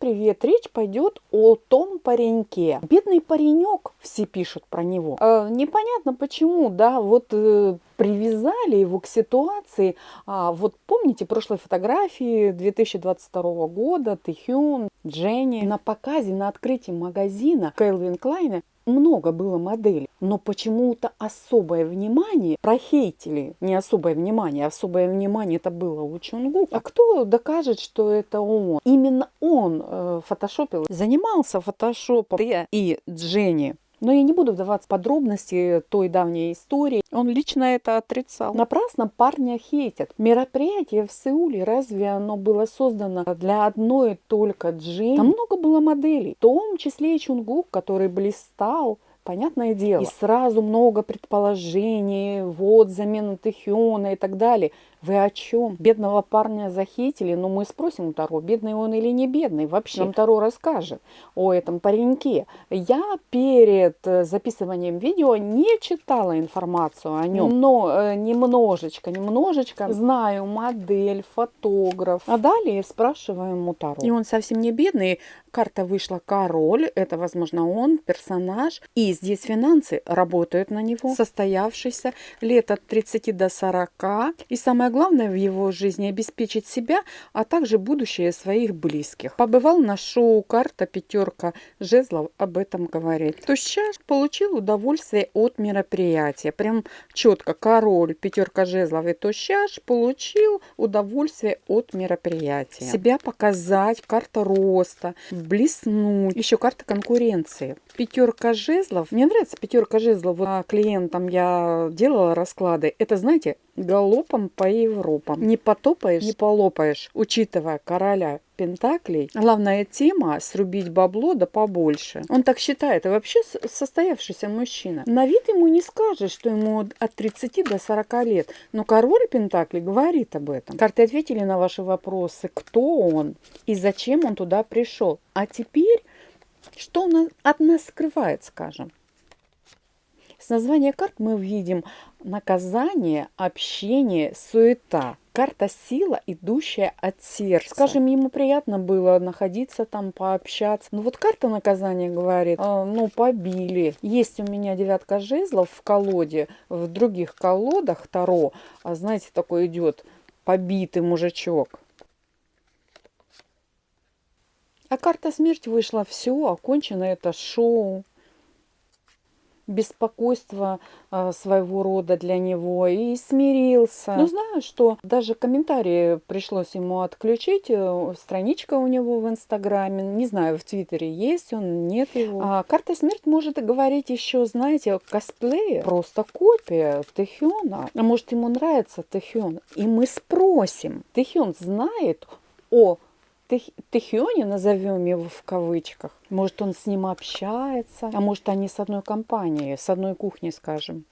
привет! Речь пойдет о том пареньке. Бедный паренек, все пишут про него. Э, непонятно почему, да, вот э, привязали его к ситуации. А, вот помните прошлой фотографии 2022 года Тэхюн, Дженни на показе, на открытии магазина Кэлвин Клайна много было моделей, но почему-то особое внимание прохейтили, не особое внимание, особое внимание это было у Чунгу. А кто докажет, что это он? Именно он э, фотошопил, занимался фотошопом и Дженни. Но я не буду вдаваться в подробности той давней истории. Он лично это отрицал. Напрасно парня хейтят. Мероприятие в Сеуле, разве оно было создано для одной только Джейн? Там много было моделей, в том числе и Чунгук, который блистал понятное дело. И сразу много предположений, вот замена Тэхёна и так далее. Вы о чем? Бедного парня захитили, но мы спросим у Таро, бедный он или не бедный. Вообще нам Таро расскажет о этом пареньке. Я перед э, записыванием видео не читала информацию о нем, но э, немножечко, немножечко знаю модель, фотограф. А далее спрашиваем у Таро. И он совсем не бедный. Карта вышла король, это, возможно, он, персонаж. И здесь финансы работают на него, состоявшийся лет от 30 до 40. И самое главное в его жизни обеспечить себя, а также будущее своих близких. Побывал на шоу «Карта пятерка жезлов» об этом говорит. То сейчас получил удовольствие от мероприятия. Прям четко король пятерка жезлов и то сейчас получил удовольствие от мероприятия. Себя показать, карта роста, блеснуть. Еще карта конкуренции. Пятерка жезлов. Мне нравится пятерка жезлов. Вот клиентам я делала расклады. Это, знаете, галопом по Европам. Не потопаешь, не полопаешь, учитывая короля Пентаклей. Главная тема – срубить бабло да побольше. Он так считает, и вообще состоявшийся мужчина. На вид ему не скажешь, что ему от 30 до 40 лет. Но король Пентаклей говорит об этом. Карты ответили на ваши вопросы, кто он и зачем он туда пришел. А теперь, что он от нас скрывает, скажем. С названия карт мы видим наказание, общение, суета. Карта сила, идущая от сердца. Скажем, ему приятно было находиться там, пообщаться. Ну вот карта наказания говорит, э, ну побили. Есть у меня девятка жезлов в колоде, в других колодах Таро, а знаете, такой идет побитый мужичок. А карта смерть вышла, все, окончено это шоу беспокойство а, своего рода для него и смирился. Но знаю, что даже комментарии пришлось ему отключить. Э, страничка у него в Инстаграме, не знаю, в Твиттере есть он, нет его. А карта смерть может говорить еще, знаете, косплея, просто копия Тэхёна. А может ему нравится Тэхён? И мы спросим, Тэхён знает о Тэхионе, назовем его в кавычках. Может, он с ним общается, а может, они с одной компанией, с одной кухни, скажем.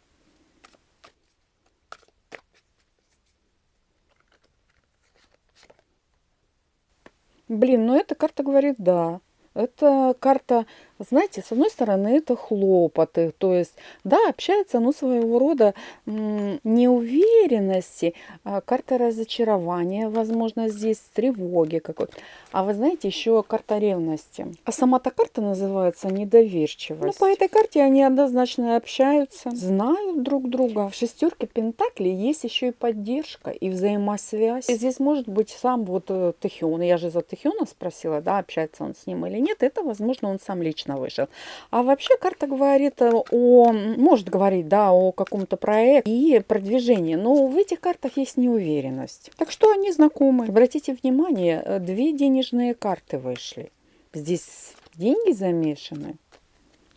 Блин, ну эта карта говорит «да». Это карта, знаете, с одной стороны, это хлопоты. То есть, да, общается, но своего рода неуверенности, а карта разочарования, возможно, здесь тревоги какой-то. А вы знаете, еще карта ревности. А сама-то карта называется недоверчивость. Ну, по этой карте они однозначно общаются, знают друг друга. В шестерке Пентаклей есть еще и поддержка, и взаимосвязь. И здесь может быть сам вот э, Тэхион. Я же за Тэхиона спросила, да, общается он с ним или нет, это, возможно, он сам лично вышел. А вообще карта говорит о, может говорить, да, о каком-то проекте и продвижении, но в этих картах есть неуверенность. Так что они знакомы. Обратите внимание, две денежные карты вышли. Здесь деньги замешаны.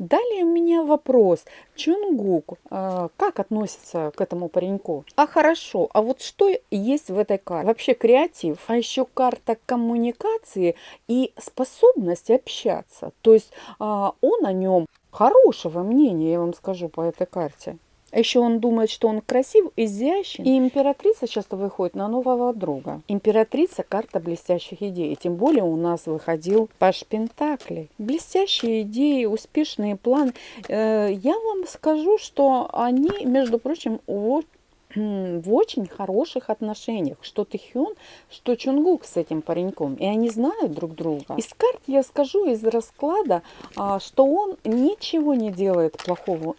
Далее у меня вопрос. Чунгук, э, как относится к этому пареньку? А хорошо, а вот что есть в этой карте? Вообще креатив, а еще карта коммуникации и способность общаться. То есть э, он о нем хорошего мнения, я вам скажу по этой карте. А еще он думает, что он красив, изящен. И императрица часто выходит на нового друга. Императрица – карта блестящих идей. Тем более у нас выходил Паш Пентакли. Блестящие идеи, успешные планы. Э, я вам скажу, что они, между прочим, вот в очень хороших отношениях, что Тэхён, что Чунгук с этим пареньком, и они знают друг друга. Из карт я скажу, из расклада, а, что он ничего не делает плохого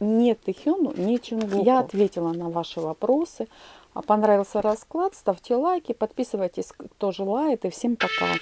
ни Тэхёну, ни Чунгуку. Я ответила на ваши вопросы. А понравился расклад, ставьте лайки, подписывайтесь, кто желает, и всем пока.